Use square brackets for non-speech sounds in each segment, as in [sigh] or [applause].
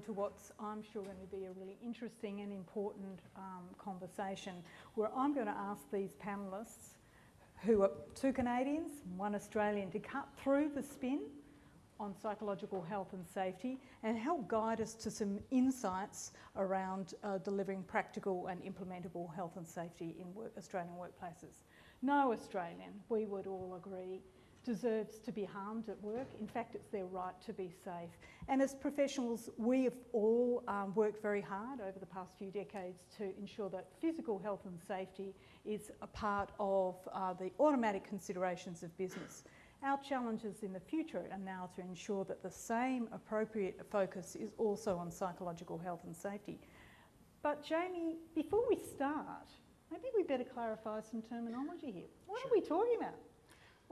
into what's, I'm sure, going to be a really interesting and important um, conversation where I'm going to ask these panellists, who are two Canadians, one Australian, to cut through the spin on psychological health and safety and help guide us to some insights around uh, delivering practical and implementable health and safety in work, Australian workplaces. No Australian, we would all agree, deserves to be harmed at work. In fact, it's their right to be safe. And as professionals, we have all um, worked very hard over the past few decades to ensure that physical health and safety is a part of uh, the automatic considerations of business. Our challenges in the future are now to ensure that the same appropriate focus is also on psychological health and safety. But Jamie, before we start, maybe we better clarify some terminology here. What sure. are we talking about?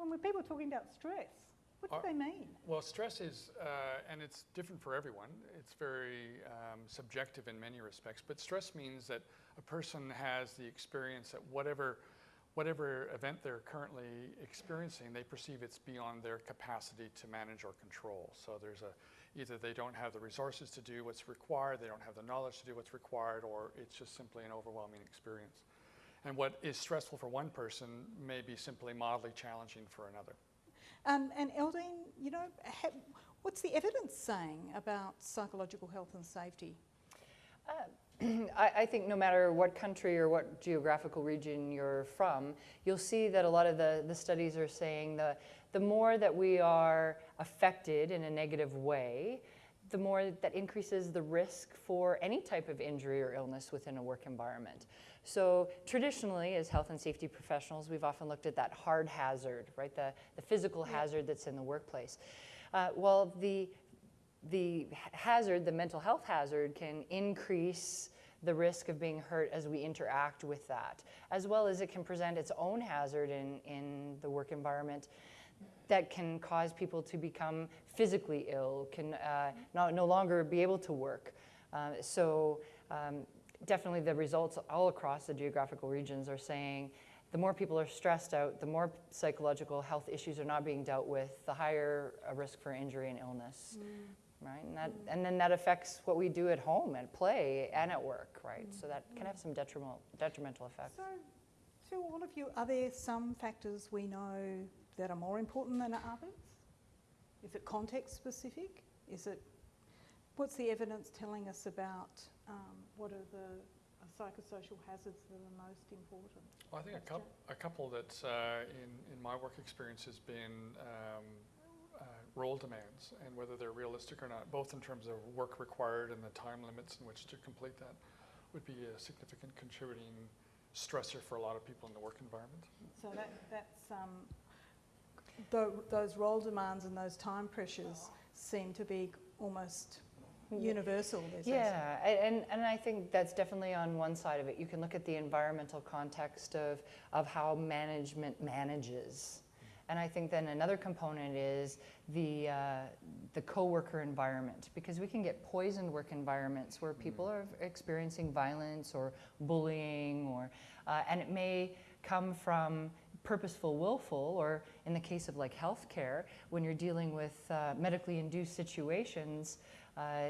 When people are talking about stress, what do uh, they mean? Well, stress is, uh, and it's different for everyone, it's very um, subjective in many respects, but stress means that a person has the experience that whatever, whatever event they're currently experiencing, they perceive it's beyond their capacity to manage or control. So there's a, either they don't have the resources to do what's required, they don't have the knowledge to do what's required, or it's just simply an overwhelming experience. And what is stressful for one person may be simply mildly challenging for another. Um, and Eldeen, you know, what's the evidence saying about psychological health and safety? Uh, [clears throat] I, I, think no matter what country or what geographical region you're from, you'll see that a lot of the, the studies are saying the, the more that we are affected in a negative way, the more that increases the risk for any type of injury or illness within a work environment. So traditionally, as health and safety professionals, we've often looked at that hard hazard, right? The, the physical hazard that's in the workplace. Uh, well, the, the hazard, the mental health hazard, can increase the risk of being hurt as we interact with that, as well as it can present its own hazard in, in the work environment that can cause people to become physically ill, can uh, not, no longer be able to work. Uh, so um, definitely the results all across the geographical regions are saying the more people are stressed out, the more psychological health issues are not being dealt with, the higher a risk for injury and illness. Mm. Right, and, that, mm. and then that affects what we do at home, at play, and at work, right? Mm. So that can have some detrimental, detrimental effects. So, to all of you, are there some factors we know that are more important than others? Is it context specific? Is it, what's the evidence telling us about um, what are the uh, psychosocial hazards that are most important? Well, I think a, couple, a couple that uh, in, in my work experience has been um, uh, role demands and whether they're realistic or not, both in terms of work required and the time limits in which to complete that would be a significant contributing stressor for a lot of people in the work environment. So that, that's, um, those role demands and those time pressures seem to be almost universal. Yeah, and, and I think that's definitely on one side of it. You can look at the environmental context of, of how management manages. And I think then another component is the, uh, the co-worker environment because we can get poisoned work environments where people mm. are experiencing violence or bullying or, uh, and it may come from purposeful willful or in the case of like healthcare when you're dealing with uh, medically induced situations uh,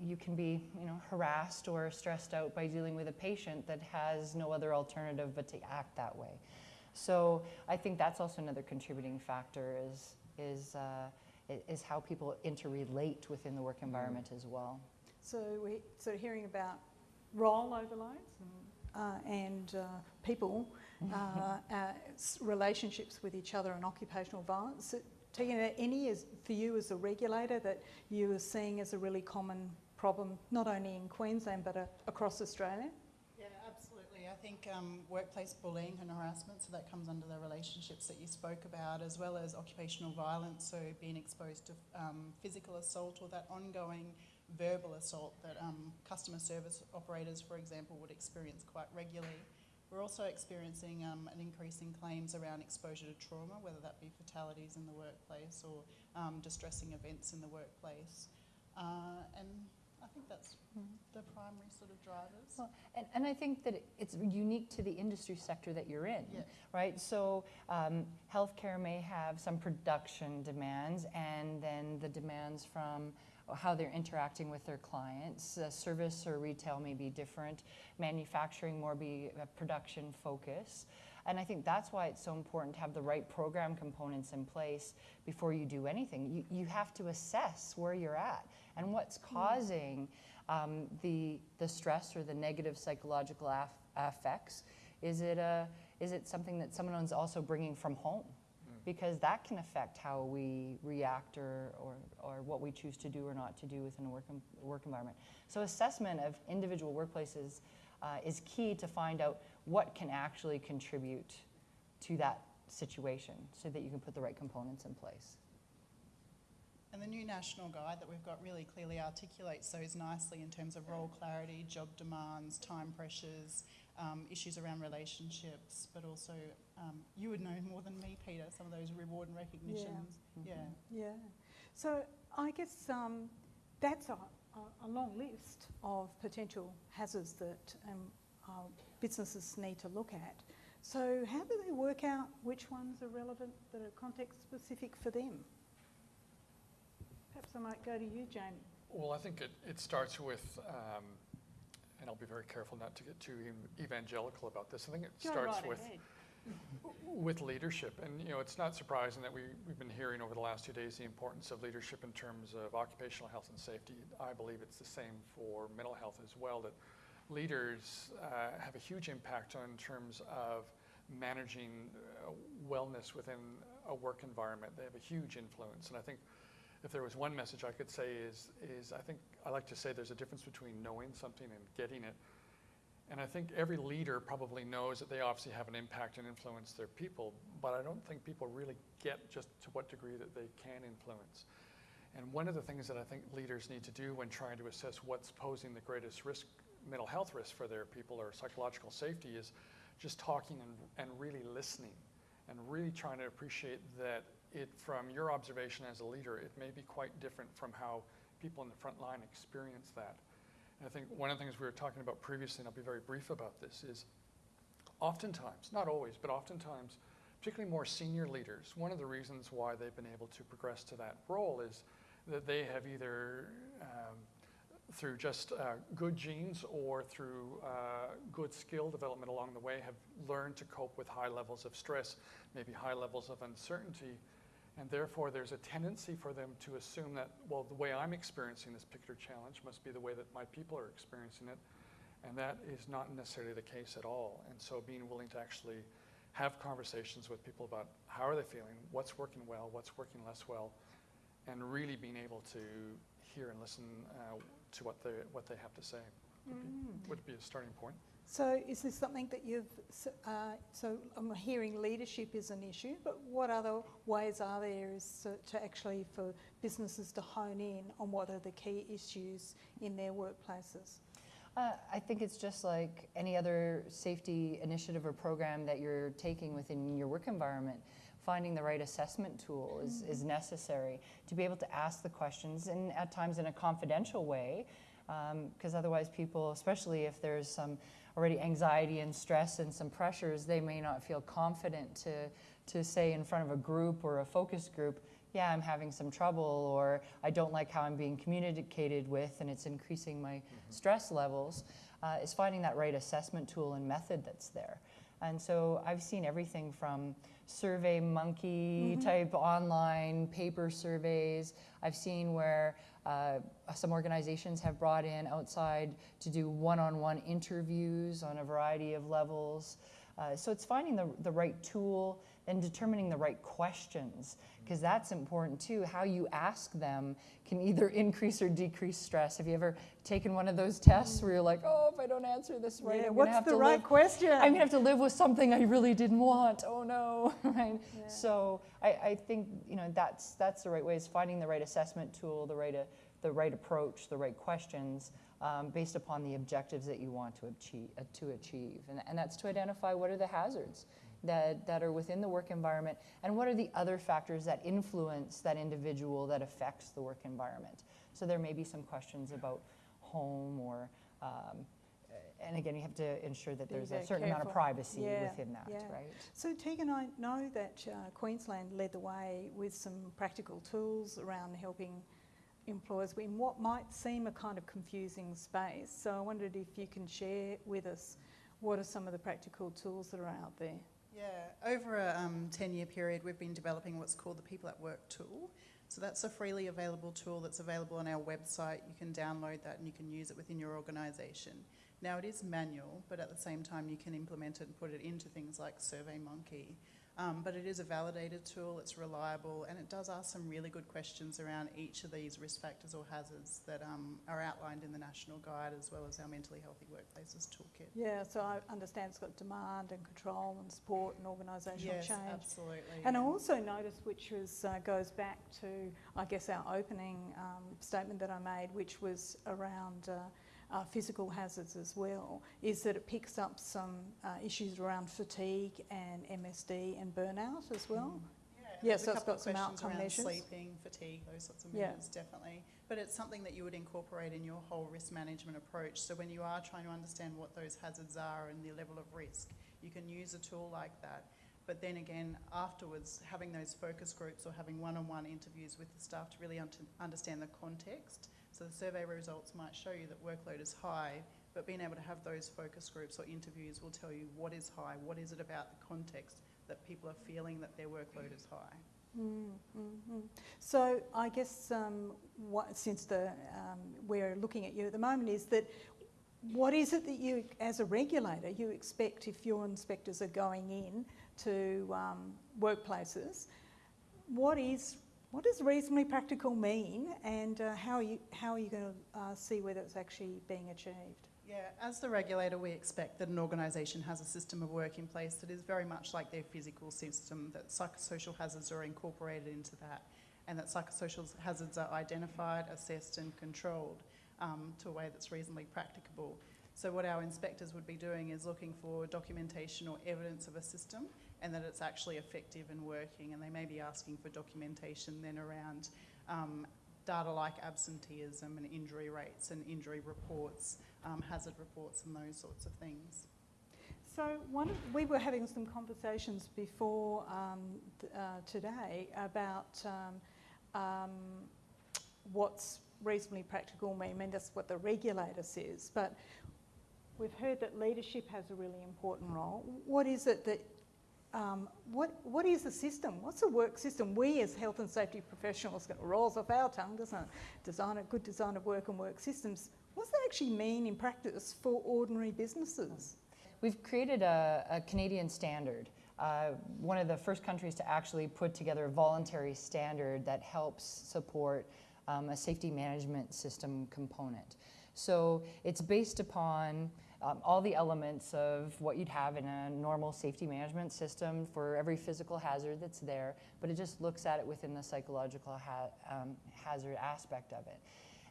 you can be you know, harassed or stressed out by dealing with a patient that has no other alternative but to act that way. So I think that's also another contributing factor is, is, uh, is how people interrelate within the work mm-hmm. environment as well. So we sort of hearing about role overloads and, uh, and uh, people, [laughs] uh, relationships with each other and occupational violence. Tina, any is for you as a regulator that you are seeing as a really common problem, not only in Queensland but uh, across Australia? Yeah, absolutely. I think um, workplace bullying and harassment, so that comes under the relationships that you spoke about, as well as occupational violence, so being exposed to um, physical assault or that ongoing verbal assault that um, customer service operators, for example, would experience quite regularly. We're also experiencing um, an increase in claims around exposure to trauma, whether that be fatalities in the workplace or um, distressing events in the workplace. Uh, and I think that's mm -hmm. the primary sort of drivers. Well, and, and I think that it's unique to the industry sector that you're in, yeah. right? So um, healthcare may have some production demands and then the demands from how they're interacting with their clients. Uh, service or retail may be different. Manufacturing more be a production focus. And I think that's why it's so important to have the right program components in place before you do anything. You, you have to assess where you're at and what's causing um, the, the stress or the negative psychological af- effects. Is it, a, is it something that someone's also bringing from home? Because that can affect how we react or, or, or what we choose to do or not to do within a work, work environment. So, assessment of individual workplaces uh, is key to find out what can actually contribute to that situation so that you can put the right components in place. And the new national guide that we've got really clearly articulates those nicely in terms of role clarity, job demands, time pressures, um, issues around relationships, but also um, you would know more than me, Peter, some of those reward and recognitions. Yeah. Yeah. So I guess um, that's a, a, a long list of potential hazards that um, businesses need to look at. So how do they work out which ones are relevant that are context specific for them? Perhaps I might go to you, Jamie. Well, I think it, it starts with, um, and I'll be very careful not to get too evangelical about this. I think it Go starts right with ahead. [laughs] with leadership. And you know, it's not surprising that we, we've been hearing over the last two days the importance of leadership in terms of occupational health and safety. I believe it's the same for mental health as well, that leaders uh, have a huge impact on in terms of managing uh, wellness within a work environment. They have a huge influence. And I think if there was one message I could say is, is I think I like to say there's a difference between knowing something and getting it. And I think every leader probably knows that they obviously have an impact and influence their people, but I don't think people really get just to what degree that they can influence. And one of the things that I think leaders need to do when trying to assess what's posing the greatest risk, mental health risk for their people or psychological safety is just talking and, and really listening and really trying to appreciate that it, from your observation as a leader, it may be quite different from how people in the front line experience that. And I think one of the things we were talking about previously, and I'll be very brief about this, is oftentimes, not always, but oftentimes, particularly more senior leaders, one of the reasons why they've been able to progress to that role is that they have either um, through just uh, good genes or through uh, good skill development along the way have learned to cope with high levels of stress, maybe high levels of uncertainty, and therefore, there's a tendency for them to assume that, well, the way I'm experiencing this particular challenge must be the way that my people are experiencing it. And that is not necessarily the case at all. And so, being willing to actually have conversations with people about how are they feeling, what's working well, what's working less well, and really being able to hear and listen uh, to what they, what they have to say would, be, would be a starting point. So is this something that you've, uh, so I'm hearing leadership is an issue, but what other ways are there is to, to actually for businesses to hone in on what are the key issues in their workplaces? Uh, I think it's just like any other safety initiative or program that you're taking within your work environment. Finding the right assessment tool is, is necessary to be able to ask the questions and at times in a confidential way, because otherwise, people, especially if there's some already anxiety and stress and some pressures, they may not feel confident to, to say in front of a group or a focus group, yeah, I'm having some trouble, or I don't like how I'm being communicated with, and it's increasing my stress levels, uh, is finding that right assessment tool and method that's there. And so I've seen everything from survey monkey type online paper surveys. I've seen where uh, some organizations have brought in outside to do one on one interviews on a variety of levels. Uh, so it's finding the, the right tool and determining the right questions because that's important too. How you ask them can either [laughs] increase or decrease stress. Have you ever taken one of those tests where you're like, oh, if I don't answer this right, yeah, I'm what's have the right live question? I'm gonna have to live with something I really didn't want. Oh no, [laughs] right? Yeah. So I, I think you know that's that's the right way is finding the right assessment tool, the right uh, the right approach, the right questions um, based upon the objectives that you want to achieve. Uh, to achieve, and, and that's to identify what are the hazards that that are within the work environment, and what are the other factors that influence that individual that affects the work environment. So there may be some questions about home or um, and again, you have to ensure that there's a very certain amount of privacy Yeah, within that, yeah. right? So Tegan, I know that uh, Queensland led the way with some practical tools around helping employers in what might seem a kind of confusing space. So I wondered if you can share with us what are some of the practical tools that are out there. Yeah, over a um, 10 year period, we've been developing what's called the People at Work tool. So that's a freely available tool that's available on our website. You can download that and you can use it within your organisation. Now, it is manual, but at the same time, you can implement it and put it into things like SurveyMonkey. Um, but it is a validated tool, it's reliable, and it does ask some really good questions around each of these risk factors or hazards that um, are outlined in the National Guide as well as our Mentally Healthy Workplaces Toolkit. Yeah, so I understand it's got demand and control and support and organisational yes, change. absolutely. And I also noticed, which was, uh, goes back to, I guess, our opening um, statement that I made, which was around uh, uh, physical hazards as well, is that it picks up some uh, issues around fatigue and MSD and burnout as well. Yeah, Yeah, there's so a it's couple got of some questions outcome around measures. Sleeping, fatigue, those sorts of Yeah. definitely. But it's something that you would incorporate in your whole risk management approach. So when you are trying to understand what those hazards are and the level of risk, you can use a tool like that. But then again, afterwards, having those focus groups or having one-on-one interviews with the staff to really un- understand the context. So the survey results might show you that workload is high, but being able to have those focus groups or interviews will tell you what is high, what is it about the context that people are feeling that their workload is high. Mm, mm, mm. So I guess um, what, since the, um, we're looking at you at the moment is that what is it that you, as a regulator, you expect if your inspectors are going in to um, workplaces? What is what does reasonably practical mean, and uh, how are you how are you going to uh, see whether it's actually being achieved? Yeah, as the regulator, we expect that an organisation has a system of work in place that is very much like their physical system, that psychosocial hazards are incorporated into that, and that psychosocial hazards are identified, assessed, and controlled um, to a way that's reasonably practicable. So, what our inspectors would be doing is looking for documentation or evidence of a system and that it's actually effective and working, and they may be asking for documentation then around um, data like absenteeism and injury rates and injury reports, um, hazard reports, and those sorts of things. So one, we were having some conversations before um, uh, today about um, um, what's reasonably practical mean. Mean, that's what the regulator says. But we've heard that leadership has a really important role. What is it that um, what, what is the system? What's the work system? We as health and safety professionals, it rolls off our tongue, doesn't it? Design a good design of work and work systems. What does that actually mean in practice for ordinary businesses? We've created a, a Canadian standard. Uh, one of the first countries to actually put together a voluntary standard that helps support um, a safety management system component. So it's based upon um, all the elements of what you'd have in a normal safety management system for every physical hazard that's there, but it just looks at it within the psychological ha- um, hazard aspect of it.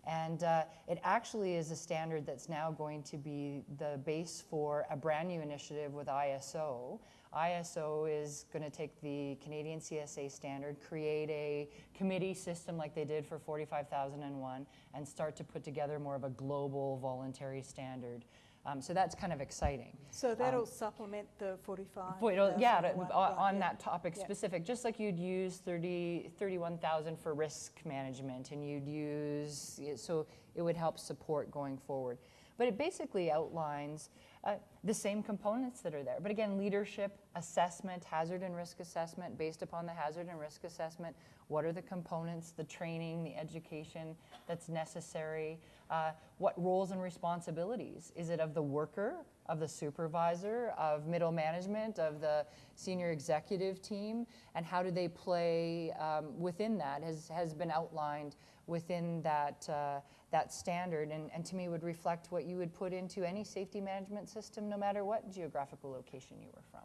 And uh, it actually is a standard that's now going to be the base for a brand new initiative with ISO. ISO is going to take the Canadian CSA standard, create a committee system like they did for 45001, and start to put together more of a global voluntary standard. Um, so that's kind of exciting. So that'll Um, supplement the 45. Boy, yeah, to- on, on yeah. that topic Yeah. specific, just like you'd use 30, 31,000 for risk management and you'd use, so it would help support going forward. But it basically outlines uh, the same components that are there. But again, leadership, assessment, hazard and risk assessment, based upon the hazard and risk assessment, what are the components, the training, the education that's necessary, uh, what roles and responsibilities? Is it of the worker, of the supervisor, of middle management, of the senior executive team, and how do they play um, within that has, has been outlined within that, uh, that standard and, and to me would reflect what you would put into any safety management system no matter what geographical location you were from.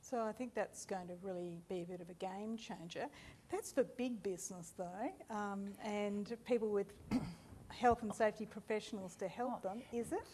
So I think that's going to really be a bit of a game changer. That's for big business though, um, and people with health and safety professionals to help them, is it?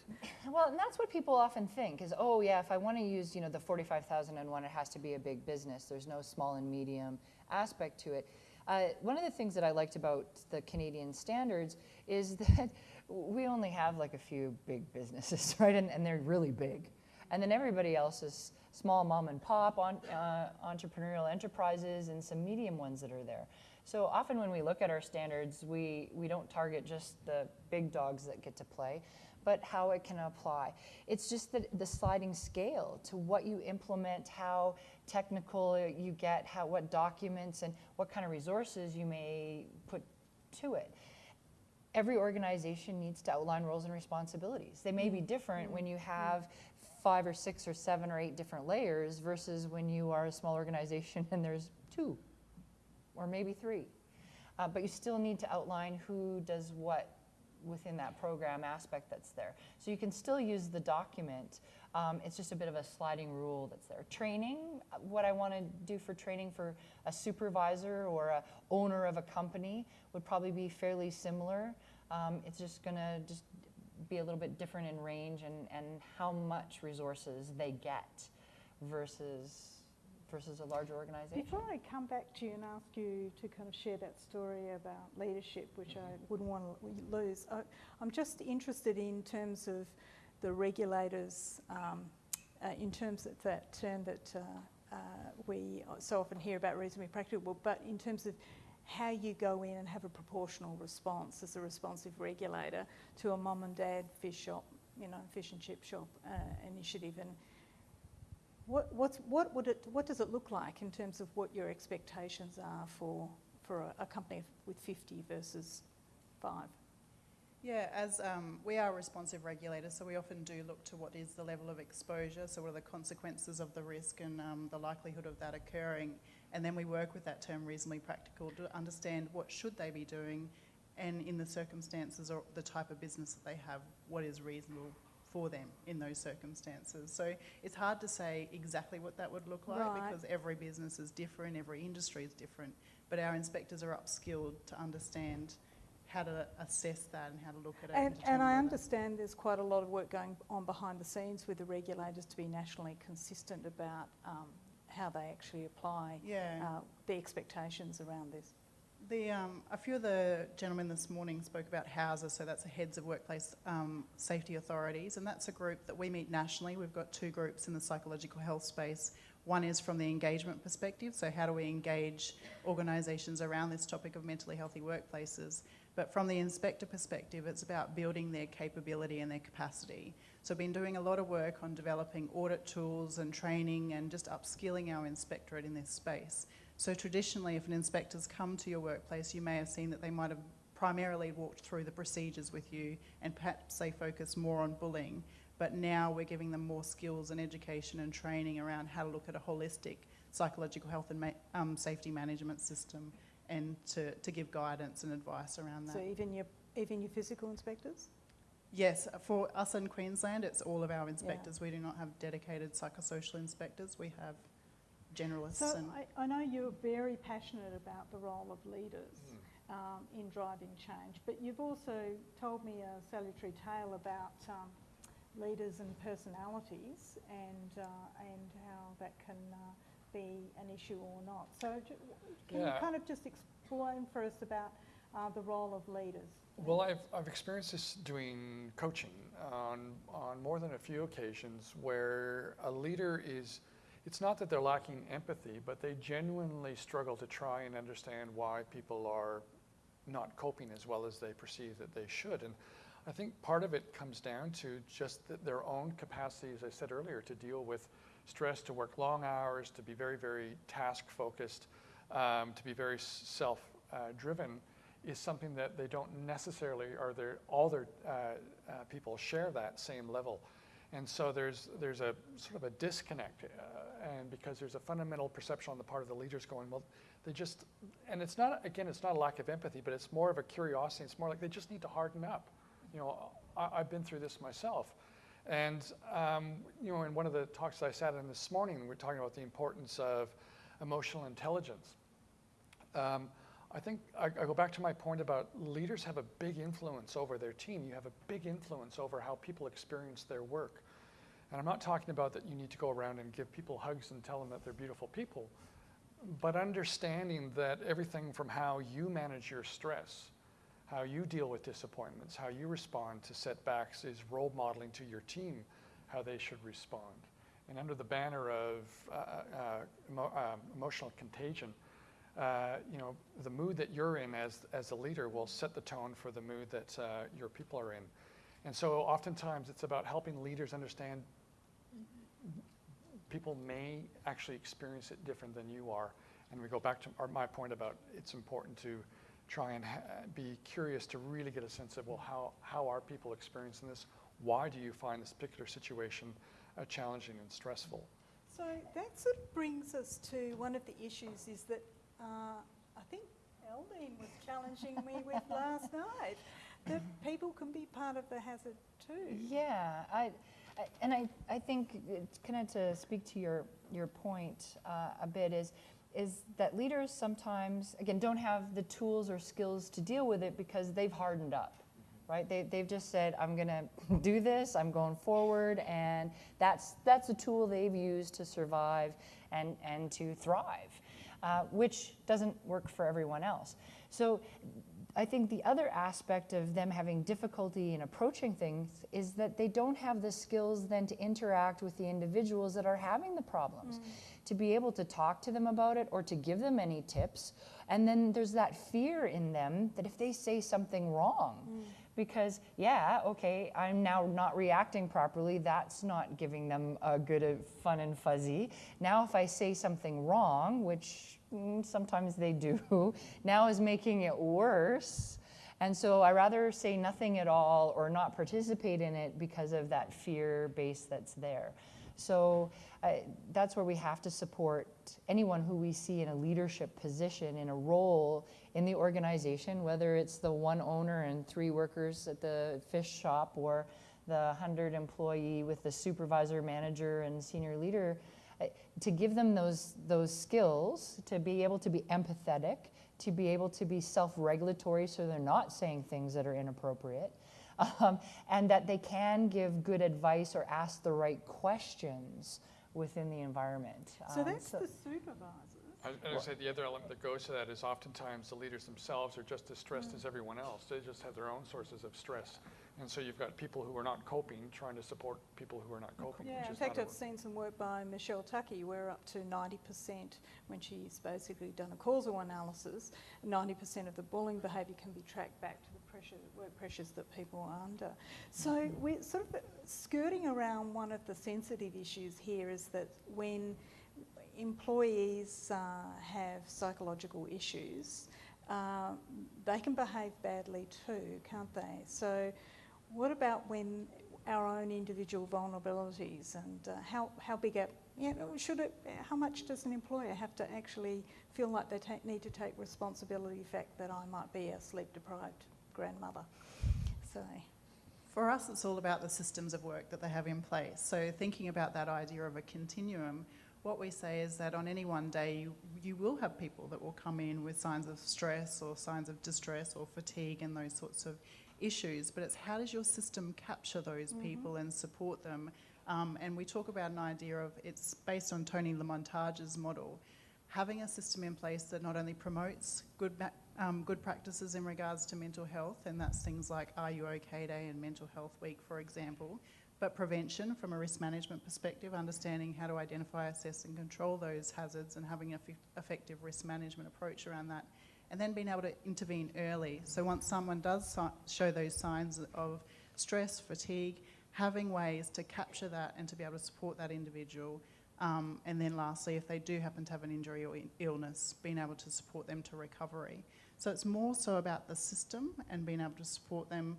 Well, and that's what people often think is, oh yeah, if I want to use, you know, the 45,001, it has to be a big business. There's no small and medium aspect to it. Uh, one of the things that I liked about the Canadian standards is [laughs] that we only have like a few big businesses, [laughs] right? And, and they're really big. And then everybody else is small mom and pop on, uh, entrepreneurial enterprises and some medium ones that are there. So often when we look at our standards, we, we don't target just the big dogs that get to play, but how it can apply. It's just the, the sliding scale to what you implement, how technical you get, how, what documents and what kind of resources you may put to it. Every organization needs to outline roles and responsibilities. They may be mm-hmm. different when you mm-hmm. have five or six or seven or eight different layers versus when you are a small organization [laughs] and there's two or maybe three. Uh, but you still need to outline who does what within that program aspect that's there. So you can still use the document. Um, it's just a bit of a sliding rule that's there. Training, what I want to do for training for a supervisor or a owner of a company would probably be fairly similar. Um, it's just going to just be a little bit different in range and, and how much resources they get versus versus a larger organization. Before I come back to you and ask you to kind of share that story about leadership, which I wouldn't want to lose, I, I'm just interested in terms of the regulators, um, uh, in terms of that term that uh, uh, we so often hear about reasonably practical, but in terms of how you go in and have a proportional response as a responsive regulator to a mum and dad fish shop, you know, fish and chip shop uh, initiative and what, what, would it, what does it look like in terms of what your expectations are for, for a, a company with 50 versus 5? Yeah, as um, we are responsive regulators, so we often do look to what is the level of exposure, so what are the consequences of the risk and um, the likelihood of that occurring, and then we work with that term reasonably practical to understand what should they be doing, and in the circumstances or the type of business that they have, what is reasonable for them in those circumstances. So it's hard to say exactly what that would look like Right. because every business is different, every industry is different. But our inspectors are upskilled to understand how to assess that and how to look at it. And, and determine I understand there's quite a lot of work going on behind the scenes with the regulators to be nationally consistent about um, how they actually apply Yeah. uh, the expectations around this. The, um, a few of the gentlemen this morning spoke about houses, so that's the heads of workplace um, safety authorities, and that's a group that we meet nationally. We've got two groups in the psychological health space. One is from the engagement perspective, so how do we engage organisations around this topic of mentally healthy workplaces? But from the inspector perspective, it's about building their capability and their capacity. So I've been doing a lot of work on developing audit tools and training and just upskilling our inspectorate in this space. So traditionally, if an inspector's come to your workplace, you may have seen that they might have primarily walked through the procedures with you and perhaps they focus more on bullying. But now we're giving them more skills and education and training around how to look at a holistic psychological health and ma- um, safety management system and to, to give guidance and advice around that. So even your, even your physical inspectors? Yes, for us in Queensland, it's all of our inspectors. We do not have dedicated psychosocial inspectors. We have generalists So and I, I know you're very passionate about the role of leaders um, in driving change, but you've also told me a salutary tale about um, leaders and personalities and, uh, and how that can uh, be an issue or not. So ju- can you kind of just explain for us about uh, the role of leaders? Well, I've, I've experienced this doing coaching on, on more than a few occasions where a leader is, it's not that they're lacking empathy, but they genuinely struggle to try and understand why people are not coping as well as they perceive that they should. And I think part of it comes down to just that their own capacity, as I said earlier, to deal with stress, to work long hours, to be very, very task focused, um, to be very self uh, driven is something that they don't necessarily, or all their uh, uh, people share that same level. And so there's, there's a sort of a disconnect, uh, and because there's a fundamental perception on the part of the leaders going, well, they just, and it's not, again, it's not a lack of empathy, but it's more of a curiosity. It's more like they just need to harden up. You know, I, I've been through this myself. And, um, you know, in one of the talks that I sat in this morning, we we're talking about the importance of emotional intelligence. Um, I think I, I go back to my point about leaders have a big influence over their team. You have a big influence over how people experience their work. And I'm not talking about that you need to go around and give people hugs and tell them that they're beautiful people, but understanding that everything from how you manage your stress, how you deal with disappointments, how you respond to setbacks is role modeling to your team how they should respond. And under the banner of uh, uh, emo- um, emotional contagion, uh, you know, the mood that you're in as, as a leader will set the tone for the mood that uh, your people are in. And so oftentimes it's about helping leaders understand people may actually experience it different than you are. And we go back to our, my point about it's important to try and ha- be curious to really get a sense of, well, how, how are people experiencing this? Why do you find this particular situation uh, challenging and stressful? So that sort of brings us to one of the issues is that uh, I think Eldeen was challenging me with [laughs] last night that people can be part of the hazard too. Yeah, I, I, and I, I think kind of to speak to your, your point uh, a bit is, is that leaders sometimes, again, don't have the tools or skills to deal with it because they've hardened up, right? They, they've just said, I'm going [laughs] to do this, I'm going forward, and that's, that's a tool they've used to survive and, and to thrive, uh, which doesn't work for everyone else. So I think the other aspect of them having difficulty in approaching things is that they don't have the skills then to interact with the individuals that are having the problems, to be able to talk to them about it or to give them any tips. And then there's that fear in them that if they say something wrong, because yeah, okay, I'm now not reacting properly, that's not giving them a good uh, fun and fuzzy. Now, if I say something wrong, which mm, sometimes they do, [laughs] now is making it worse. And so I rather say nothing at all or not participate in it because of that fear base that's there. So uh, that's where we have to support anyone who we see in a leadership position, in a role in the organization, whether it's the one owner and three workers at the fish shop or the 100 employee with the supervisor, manager, and senior leader, to give them those, those skills to be able to be empathetic, to be able to be self regulatory so they're not saying things that are inappropriate, um, and that they can give good advice or ask the right questions within the environment. So Um, that's the supervisors. I was going to say the other element that goes to that is oftentimes the leaders themselves are just as stressed Mm. as everyone else. They just have their own sources of stress. And so you've got people who are not coping trying to support people who are not coping. Yeah, in fact, I've seen some work by Michelle Tuckey where up to 90% when she's basically done a causal analysis, 90% of the bullying behaviour can be tracked back to the pressure, work pressures that people are under. So we're sort of skirting around one of the sensitive issues here is that when employees uh, have psychological issues, uh, they can behave badly too, can't they? So what about when our own individual vulnerabilities and uh, how, how big a, you know, should it, how much does an employer have to actually feel like they need to take responsibility the fact that I might be a sleep deprived grandmother? So, For us, it's all about the systems of work that they have in place. So, thinking about that idea of a continuum, what we say is that on any one day, you, you will have people that will come in with signs of stress or signs of distress or fatigue and those sorts of issues. But it's how does your system capture those people and support them? Um, and we talk about an idea of it's based on Tony LaMontagne's model. Having a system in place that not only promotes good, ma- um, good practices in regards to mental health, and that's things like Are You OK Day and Mental Health Week, for example, but prevention from a risk management perspective, understanding how to identify, assess, and control those hazards, and having an effe- effective risk management approach around that, and then being able to intervene early. So once someone does si- show those signs of stress, fatigue, having ways to capture that and to be able to support that individual. Um, and then lastly, if they do happen to have an injury or i- illness, being able to support them to recovery. So it's more so about the system and being able to support them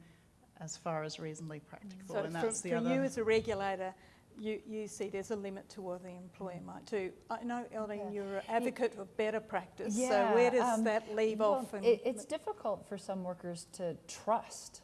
as far as reasonably practicable. so and that's the from other. you as a regulator, you, you see there's a limit to what the employer might do. I know, Eldeen, Yeah. you're an advocate of better practice. yeah, so where does um, that leave Well, off? and- it, it's difficult for some workers to trust,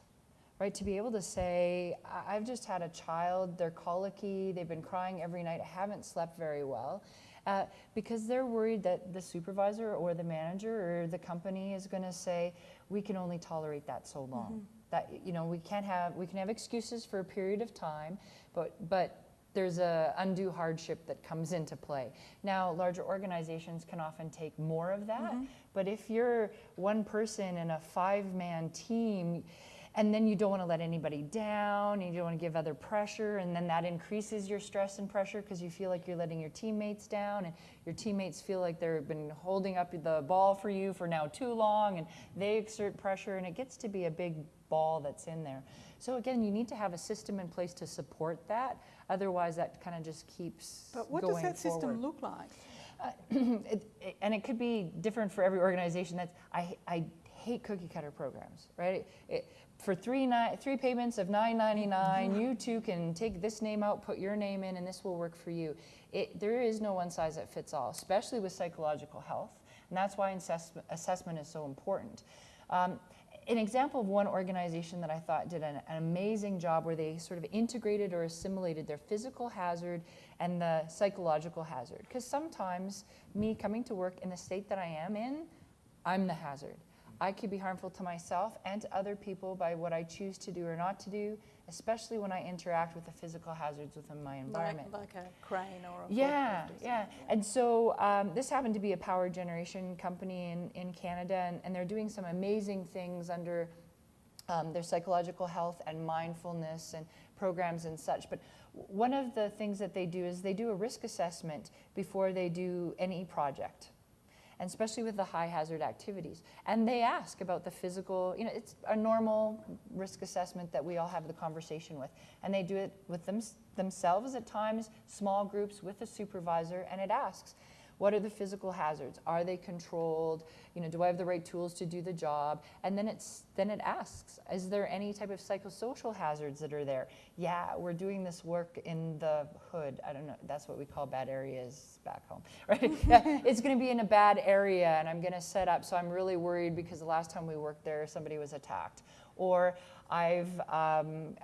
right? To be able to say, "I- I've just had a child, they're colicky, they've been crying every night, I haven't slept very well. Uh, because they're worried that the supervisor or the manager or the company is going to say, we can only tolerate that so long. That you know, we can't have we can have excuses for a period of time, but but there's a undue hardship that comes into play. Now, larger organizations can often take more of that, mm-hmm. but if you're one person in a five-man team, and then you don't want to let anybody down, and you don't want to give other pressure, and then that increases your stress and pressure because you feel like you're letting your teammates down, and your teammates feel like they've been holding up the ball for you for now too long, and they exert pressure, and it gets to be a big ball that's in there. So again, you need to have a system in place to support that. Otherwise, that kind of just keeps But what does that system look like? [clears throat] it, it- and it could be different for every organization. That's I, I hate cookie cutter programs, right? It, for three ni- three payments of nine ninety nine, you too can take this name out, put your name in, and this will work for you. It, there is no one size that fits all, especially with psychological health, and that's why assessment, assessment is so important. Um, an example of one organization that I thought did an, an amazing job where they sort of integrated or assimilated their physical hazard and the psychological hazard. Because sometimes me coming to work in the state that I am in, I'm the hazard. I could be harmful to myself and to other people by what I choose to do or not to do, especially when I interact with the physical hazards within my environment. Like, like a crane or a Yeah, yeah. And so um, this happened to be a power generation company in, in Canada, and, and they're doing some amazing things under um, their psychological health and mindfulness and programs and such. But one of the things that they do is they do a risk assessment before they do any project. And especially with the high hazard activities. And they ask about the physical, you know, it's a normal risk assessment that we all have the conversation with. And they do it with them, themselves at times, small groups with a supervisor, and it asks, what are the physical hazards? Are they controlled? You know, do I have the right tools to do the job? And then it's then it asks, is there any type of psychosocial hazards that are there? Yeah, we're doing this work in the hood. I don't know. That's what we call bad areas back home, [laughs] right? yeah, [laughs] it's going to be in a bad area, and I'm going to set up. So I'm really worried because the last time we worked there, somebody was attacked, or I've um,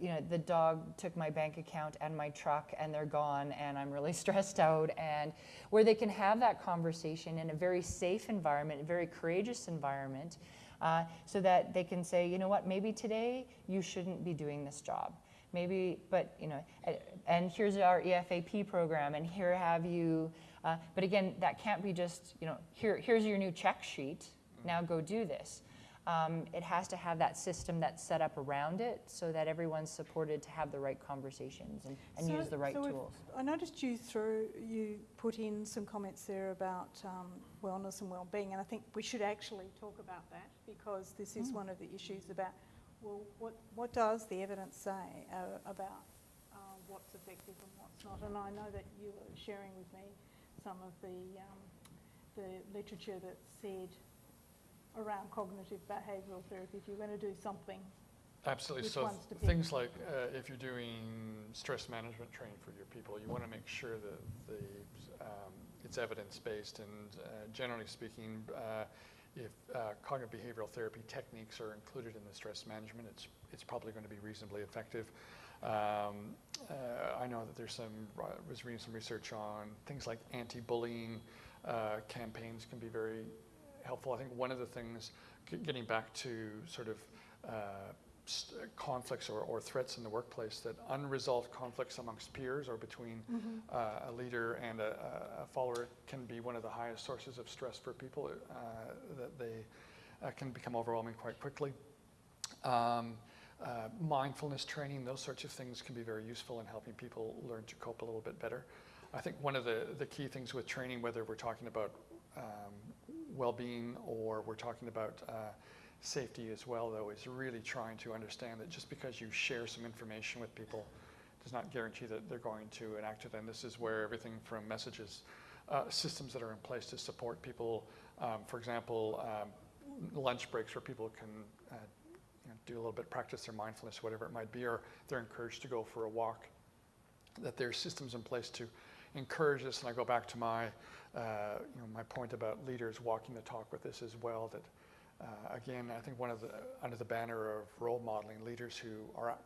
you know, the dog took my bank account and my truck and they're gone and I'm really [laughs] stressed out. And where they can have that conversation in a very safe environment, a very courageous environment, uh, so that they can say, you know what, maybe today you shouldn't be doing this job. Maybe, but, you know, and here's our EFAP program and here have you, uh, but again, that can't be just, you know, here, here's your new check sheet, now go do this. Um, it has to have that system that's set up around it so that everyone's supported to have the right conversations and, and So- use the right so tools. I noticed you through, you put in some comments there about um, wellness and well-being, and I think we should actually talk about that because this is Mm. one of the issues about, well, what, what does the evidence say uh, about uh, what's effective and what's not? And I know that you were sharing with me some of the, um, the literature that said around cognitive behavioural therapy, if you're going to do something, Absolutely. Which so ones to pick? things like uh, if you're doing stress management training for your people, you want to make sure that the um, it's evidence based and uh, generally speaking, uh, if uh, cognitive behavioral therapy techniques are included in the stress management, it's it's probably going to be reasonably effective. Um, uh, I know that there's some I was reading some research on things like anti-bullying uh, campaigns can be very helpful. I think one of the things, getting back to sort of uh, conflicts or, or threats in the workplace, that unresolved conflicts amongst peers or between uh, a leader and a, a- a follower can be one of the highest sources of stress for people, uh, that they uh, can become overwhelming quite quickly. Um, uh, mindfulness training, those sorts of things can be very useful in helping people learn to cope a little bit better. I think one of the, the key things with training, whether we're talking about um, well-being or we're talking about uh, safety as well, though, is really trying to understand that just because you share some information with people does not guarantee that they're going to enact it. And this is where everything from messages, uh, systems that are in place to support people, um, for example, um, lunch breaks where people can uh, you know, do a little bit, practice their mindfulness, whatever it might be, or they're encouraged to go for a walk. That there's systems in place to encourage this, and I go back to my, uh, you know, my point about leaders walking the talk with this as well. That uh, again, I think one of the under the banner of role modeling, leaders who are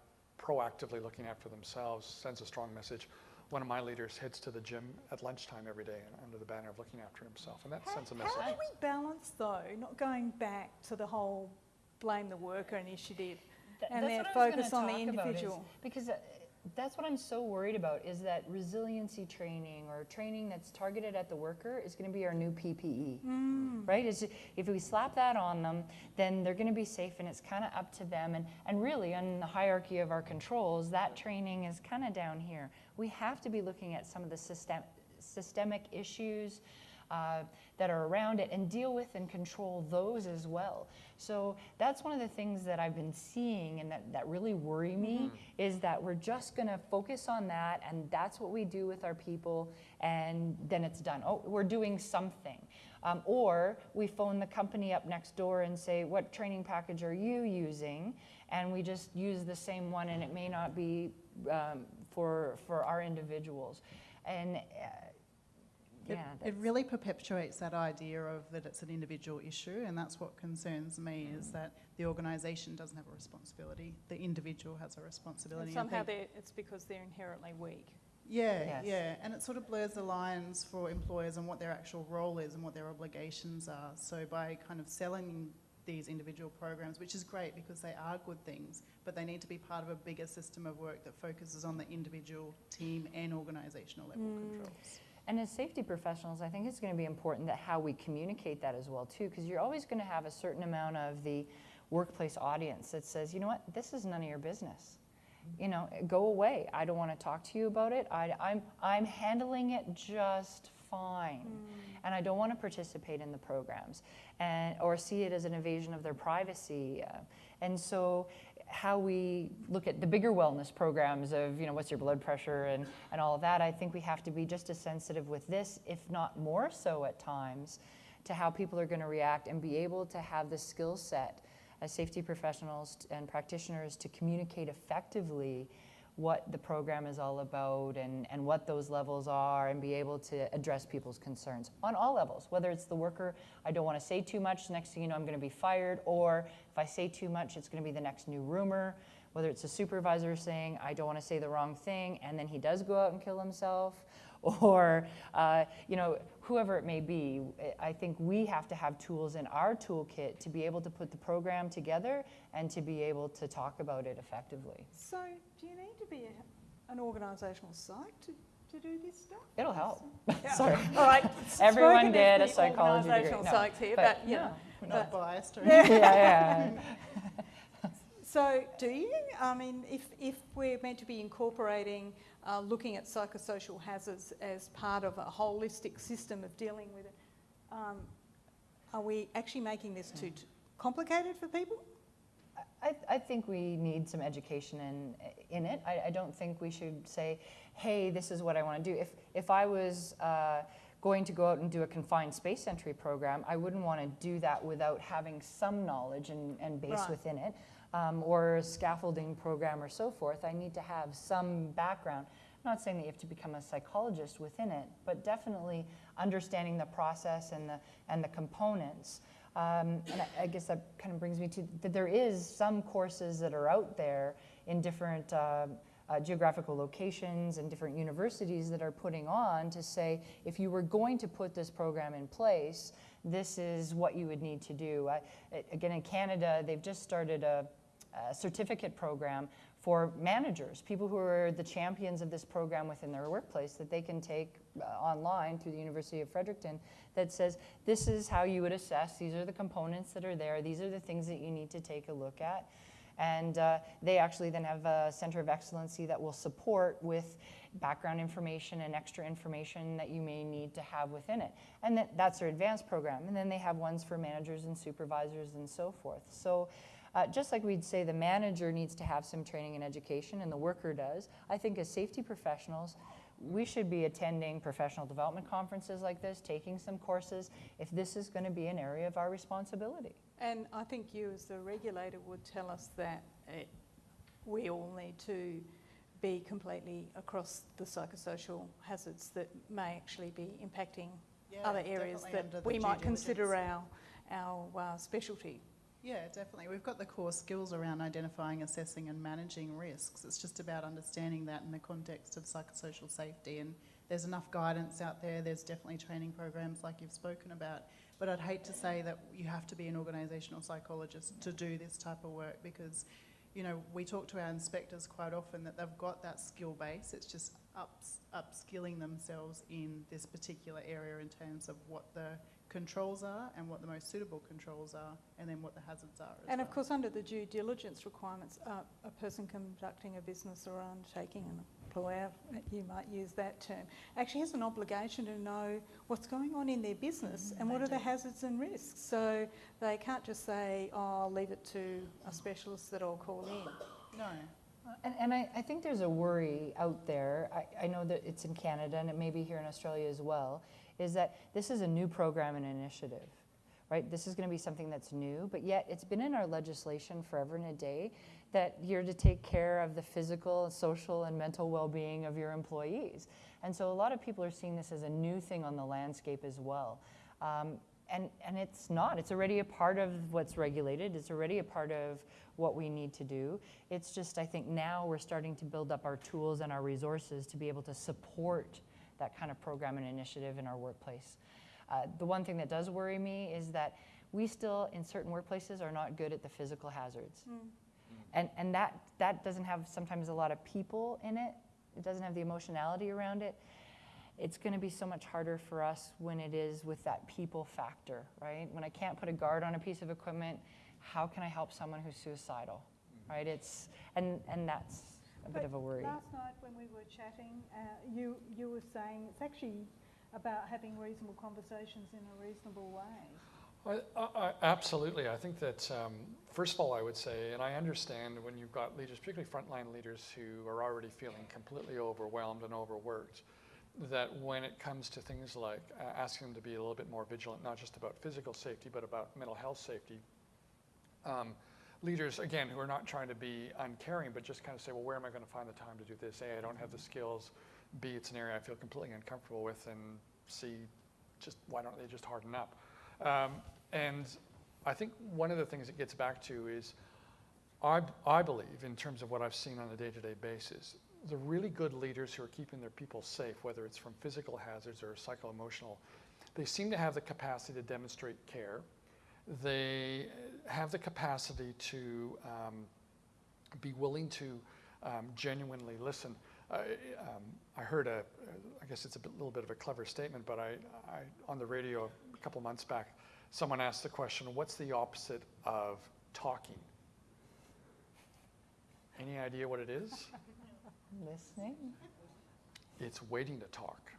proactively looking after themselves sends a strong message. One of my leaders heads to the gym at lunchtime every day under the banner of looking after himself, and that How- sends a message. How do we balance though, not going back to the whole blame the worker initiative Th- and that's then what I was focus on the talk is- individual? because uh, That's what I'm so worried about is that resiliency training or training that's targeted at the worker is going to be our new PPE. Mm. Right? Is if we slap that on them, then they're going to be safe and it's kind of up to them. And, and really, on the hierarchy of our controls, that training is kind of down here. We have to be looking at some of the system, systemic issues uh, that are around it and deal with and control those as well. So that's one of the things that I've been seeing and that, that really worry me is that we're just going to focus on that and that's what we do with our people and then it's done. Oh, we're doing something. Um, or we phone the company up next door and say, what training package are you using? And we just use the same one and it may not be um, for, for our individuals. And uh, It, yeah, it really perpetuates that idea of that it's an individual issue, and that's what concerns me is that the organisation doesn't have a responsibility. The individual has a responsibility. And I somehow think- they're, it's because they're inherently weak. Yeah, Yes. yeah, and it sort of blurs the lines for employers and what their actual role is and what their obligations are. So by kind of selling these individual programs, which is great because they are good things, but they need to be part of a bigger system of work that focuses on the individual, team, and organisational level mm. controls. And as safety professionals, I think it's going to be important that how we communicate that as well too, because you're always going to have a certain amount of the workplace audience that says, you know what, this is none of your business. Mm-hmm. You know, go away. I don't want to talk to you about it. I, I'm, I'm handling it just fine, mm. and I don't want to participate in the programs, and or see it as an invasion of their privacy. And so, how we look at the bigger wellness programs of you know what's your blood pressure and, and all of that i think we have to be just as sensitive with this if not more so at times to how people are going to react and be able to have the skill set as safety professionals and practitioners to communicate effectively what the program is all about and, and what those levels are and be able to address people's concerns on all levels whether it's the worker i don't want to say too much next thing you know i'm going to be fired or if i say too much it's going to be the next new rumor. Whether it's a supervisor saying i don't want to say the wrong thing and then he does go out and kill himself [laughs] or uh, you know whoever it may be i think we have to have tools in our toolkit to be able to put the program together and to be able to talk about it effectively. So do you need to be a, an organisational site to, to do this stuff? it'll help [laughs] Yeah. sorry All right. [laughs] Everyone spoken did a the psychology degree. Organisational No, psychs here, but but, you know. We're not But- biased or anything. [laughs] yeah yeah So do you? I mean, if, if we're meant to be incorporating uh, looking at psychosocial hazards as part of a holistic system of dealing with it, um, are we actually making this too t- complicated for people? I, I think we need some education in, in it. I, I don't think we should say, hey, this is what I want to do. If, if I was uh, going to go out and do a confined space entry program, I wouldn't want to do that without having some knowledge and, and base Right. within it. Um, or a scaffolding program or so forth, I need to have some background. I'm not saying that you have to become a psychologist within it, but definitely understanding the process and the, and the components. Um, and I, I guess that kind of brings me to that there is some courses that are out there in different uh, uh, geographical locations and different universities that are putting on to say if you were going to put this program in place, this is what you would need to do. I, again, in Canada, they've just started a, a certificate program for managers, people who are the champions of this program within their workplace that they can take online through the University of Fredericton that says this is how you would assess, these are the components that are there, these are the things that you need to take a look at. And uh, they actually then have a center of excellency that will support with background information and extra information that you may need to have within it. And that, that's their advanced program. And then they have ones for managers and supervisors and so forth. So uh, just like we'd say the manager needs to have some training and education and the worker does, I think as safety professionals, we should be attending professional development conferences like this, taking some courses, if this is going to be an area of our responsibility. And I think you, as the regulator, would tell us that it, we all need to be completely across the psychosocial hazards that may actually be impacting Yeah, other areas that we might consider our, our uh, specialty. Yeah, definitely. We've got the core skills around identifying, assessing, and managing risks. It's just about understanding that in the context of psychosocial safety. And there's enough guidance out there. There's definitely training programs like you've spoken about. But I'd hate to say that you have to be an organisational psychologist to do this type of work because you know, we talk to our inspectors quite often that they've got that skill base. It's just ups, upskilling themselves in this particular area in terms of what the controls are and what the most suitable controls are, and then what the hazards are. As And of well. course, under the due diligence requirements, uh, a person conducting a business or undertaking an employer, you might use that term, actually has an obligation to know what's going on in their business Mhm, and what they are the hazards and risks. So they can't just say, oh, I'll leave it to a specialist that I'll call in. no, And, and I, I think there's a worry out there, I, I know that it's in Canada and it may be here in Australia as well, is that this is a new program and initiative, right? This is gonna be something that's new, but yet it's been in our legislation forever and a day that you're to take care of the physical, social, and mental well-being of your employees. And so a lot of people are seeing this as a new thing on the landscape as well. Um, and, and it's not, it's already a part of what's regulated, it's already a part of what we need to do. It's just, I think now we're starting to build up our tools and our resources to be able to support that kind of program and initiative in our workplace. Uh, the one thing that does worry me is that we still, in certain workplaces, are not good at the physical hazards. And, and that, that doesn't have sometimes a lot of people in it, it doesn't have the emotionality around it. It's going to be so much harder for us when it is with that people factor, right? When I can't put a guard on a piece of equipment, how can I help someone who's suicidal, right? It's, and, and that's a bit But of a worry. Last night when we were chatting, uh, you, you were saying it's actually about having reasonable conversations in a reasonable way. I, I, I- absolutely. I think that, um, first of all, I would say, and I understand when you've got leaders, particularly frontline leaders who are already feeling completely overwhelmed and overworked, that when it comes to things like uh, asking them to be a little bit more vigilant, not just about physical safety, but about mental health safety, um, leaders, again, who are not trying to be uncaring, but just kind of say, well, where am I going to find the time to do this? A, I don't have the skills. B, it's an area I feel completely uncomfortable with. And C, just why don't they just harden up? Um, and I think one of the things it gets back to is I, I believe, in terms of what I've seen on a day to day basis, the really good leaders who are keeping their people safe, whether it's from physical hazards or psycho emotional, they seem to have the capacity to demonstrate care. They have the capacity to um, be willing to um, genuinely listen. I, um, I heard a, I guess it's a bit, little bit of a clever statement, but I, I, on the radio a couple months back, someone asked the question, what's the opposite of talking? Any idea what it is? [laughs] Listening? It's waiting to talk.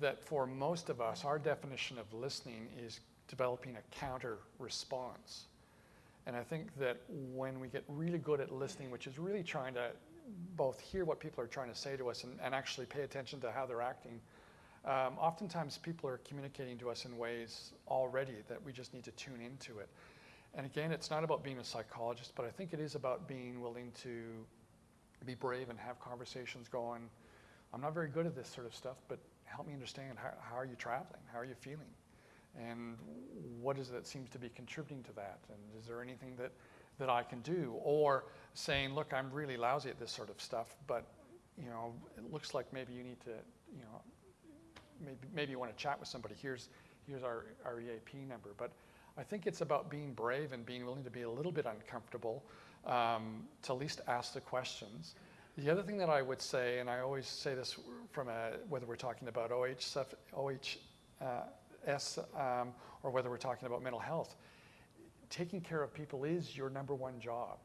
That for most of us, our definition of listening is developing a counter response. And I think that when we get really good at listening, which is really trying to both hear what people are trying to say to us and, and actually pay attention to how they're acting, um, oftentimes people are communicating to us in ways already that we just need to tune into it. And again, it's not about being a psychologist, but I think it is about being willing to be brave and have conversations going. I'm not very good at this sort of stuff, but help me understand how, how are you traveling? How are you feeling? And what is it that seems to be contributing to that? And is there anything that, that I can do? Or saying, look, I'm really lousy at this sort of stuff, but you know, it looks like maybe you need to, you know, maybe, maybe you want to chat with somebody. Here's, here's our, our EAP number. But I think it's about being brave and being willing to be a little bit uncomfortable, um, to at least ask the questions. The other thing that I would say, and I always say this from a, whether we're talking about OH, stuff- OHS um, or whether we're talking about mental health, taking care of people is your number one job.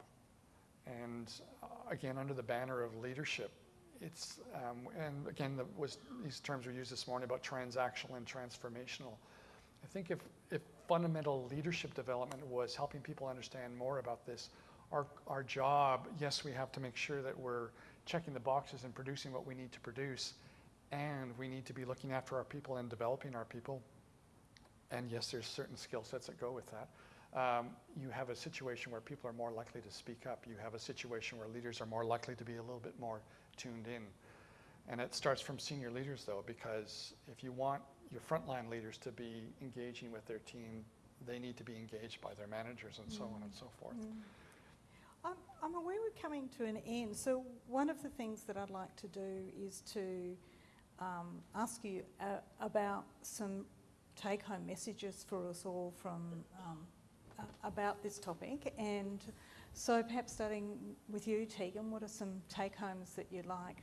And uh, again, under the banner of leadership, it's, um, and again, the, was, these terms were used this morning about transactional and transformational. I think if, if fundamental leadership development was helping people understand more about this, our, our job, yes, we have to make sure that we're checking the boxes and producing what we need to produce, and we need to be looking after our people and developing our people. And yes, there's certain skill sets that go with that. Um, you have a situation where people are more likely to speak up. You have a situation where leaders are more likely to be a little bit more tuned in. And it starts from senior leaders, though, because if you want your frontline leaders to be engaging with their team, they need to be engaged by their managers and so on and so forth. I'm, I'm aware we're coming to an end, so one of the things that I'd like to do is to um, ask you uh, about some take home messages for us all from um, about this topic. And so perhaps starting with you, Tegan, what are some take homes that you'd like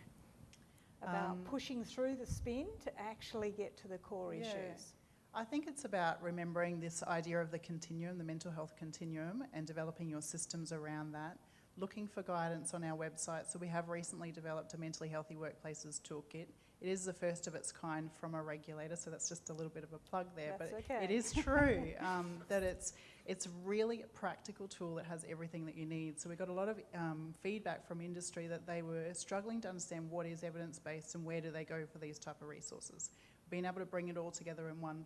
about Um, pushing through the spin to actually get to the core Yeah. issues? I think it's about remembering this idea of the continuum, the mental health continuum, and developing your systems around that. Looking for guidance on our website. So, we have recently developed a mentally healthy workplaces toolkit. It is the first of its kind from a regulator, so that's just a little bit of a plug there. That's but okay. it is true [laughs] um, that it's it's really a practical tool that has everything that you need. So we got a lot of um, feedback from industry that they were struggling to understand what is evidence based and where do they go for these type of resources. Being able to bring it all together in one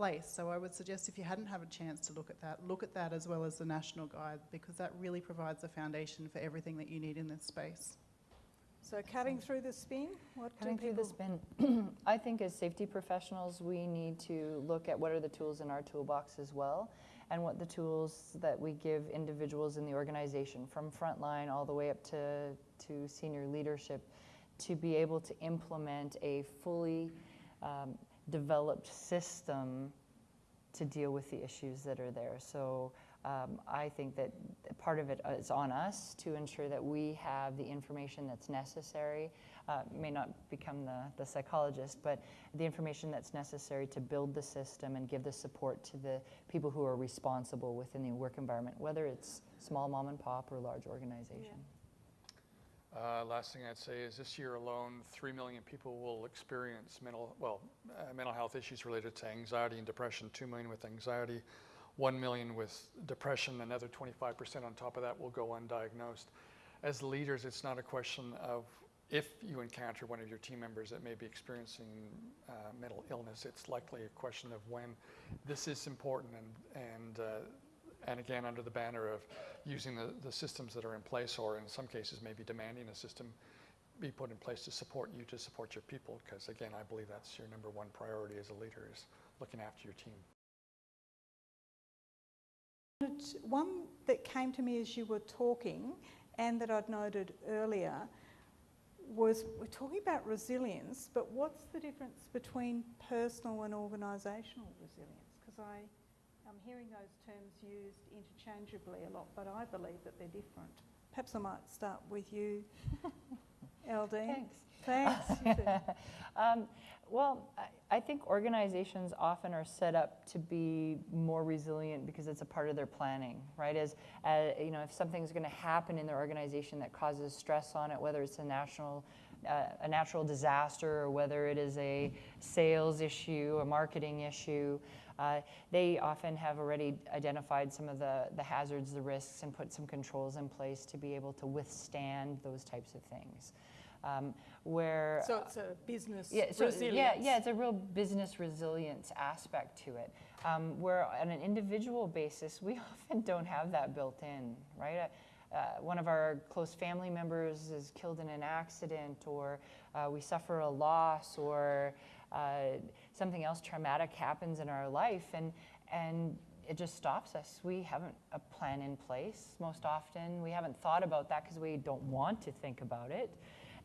place. So I would suggest if you hadn't had a chance to look at that, look at that as well as the national guide because that really provides a foundation for everything that you need in this space. So cutting through the spin, what Cutting do through people... the spin, [clears throat] I think as safety professionals, we need to look at what are the tools in our toolbox as well, and what the tools that we give individuals in the organization, from frontline all the way up to, to senior leadership, to be able to implement a fully um, developed system to deal with the issues that are there. So um, I think that part of it is on us to ensure that we have the information that's necessary. Uh, may not become the, the psychologist, but the information that's necessary to build the system and give the support to the people who are responsible within the work environment, whether it's small mom and pop or large organization. Uh, last thing I'd say is this year alone, 3 million people will experience mental, well, uh, mental health issues related to anxiety and depression. 2 million with anxiety, 1 million with depression, another 25% on top of that will go undiagnosed. As leaders, it's not a question of if you encounter one of your team members that may be experiencing uh, mental illness, it's likely a question of when. This is important and, and uh, and again, under the banner of using the, the systems that are in place, or in some cases, maybe demanding a system be put in place to support you, to support your people, because again, I believe that's your number one priority as a leader is looking after your team. One that came to me as you were talking and that I'd noted earlier was we're talking about resilience, but what's the difference between personal and organisational resilience? Because I I'm hearing those terms used interchangeably a lot, but I believe that they're different. Perhaps I might start with you, [laughs] Eldeen. Thanks. Thanks. [laughs] um, well, I, I think organizations often are set up to be more resilient because it's a part of their planning, right? As uh, you know, if something's going to happen in their organization that causes stress on it, whether it's a national, uh, a natural disaster, or whether it is a sales issue, a marketing issue, uh, they often have already identified some of the, the hazards, the risks, and put some controls in place to be able to withstand those types of things. Um, where so it's a business yeah, so, resilience. yeah, yeah, it's a real business resilience aspect to it. Um, where on an individual basis, we [laughs] often don't have that built in, right? Uh, uh, one of our close family members is killed in an accident, or uh, we suffer a loss, or uh, something else traumatic happens in our life, and and it just stops us. We haven't a plan in place most often. We haven't thought about that because we don't want to think about it.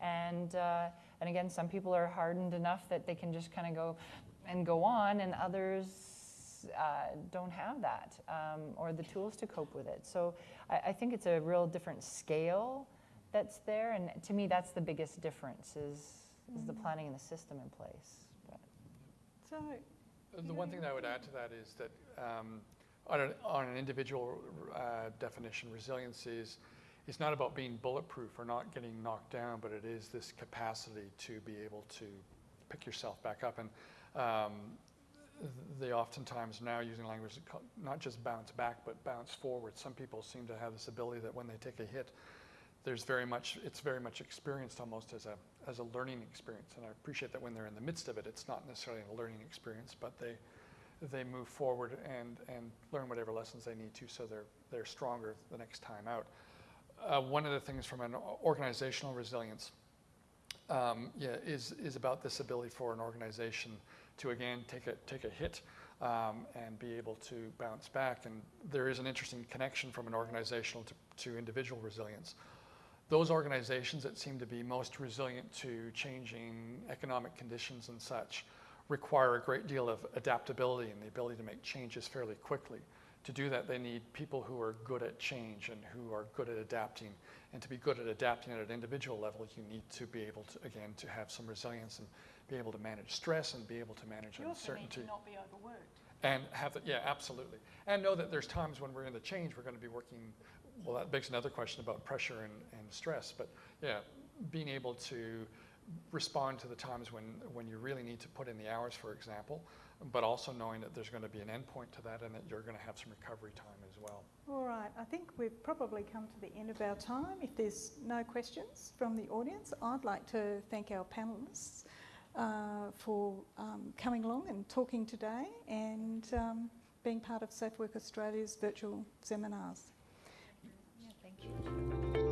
And, uh, and again, some people are hardened enough that they can just kind of go and go on, and others uh, don't have that um, or the tools to cope with it. So I, I, think it's a real different scale that's there, and to me, that's the biggest difference is, is the planning and the system in place. So the one thing that I would add to that is that um, on, an, on, an, individual uh, definition, resilience is it's not about being bulletproof or not getting knocked down, but it is this capacity to be able to pick yourself back up. And um, they oftentimes now using language not just bounce back, but bounce forward. Some people seem to have this ability that when they take a hit, there's very much it's very much experienced almost as a as a learning experience. And I appreciate that when they're in the midst of it, it's not necessarily a learning experience, but they they move forward and and learn whatever lessons they need to, so they're they're stronger the next time out. Uh, one of the things from an organizational resilience um, yeah, is, is about this ability for an organization to again take a, take a hit um, and be able to bounce back. And there is an interesting connection from an organizational to, to individual resilience. Those organizations that seem to be most resilient to changing economic conditions and such require a great deal of adaptability and the ability to make changes fairly quickly. to do that, they need people who are good at change and who are good at adapting. And to be good at adapting at an individual level, you need to be able to, again, to have some resilience and be able to manage stress and be able to manage You also need uncertainty. to not be overworked. And have the, yeah, absolutely. And know that there's times when we're in the change, we're going to be working, well, that begs another question about pressure and, and stress. But yeah, being able to respond to the times when, when you really need to put in the hours, for example, but also knowing that there's going to be an endpoint to that and that you're going to have some recovery time as well. All right, I think we've probably come to the end of our time. If there's no questions from the audience, I'd like to thank our panellists uh, for um, coming along and talking today and um, being part of Safe Work Australia's virtual seminars. Yeah, thank you.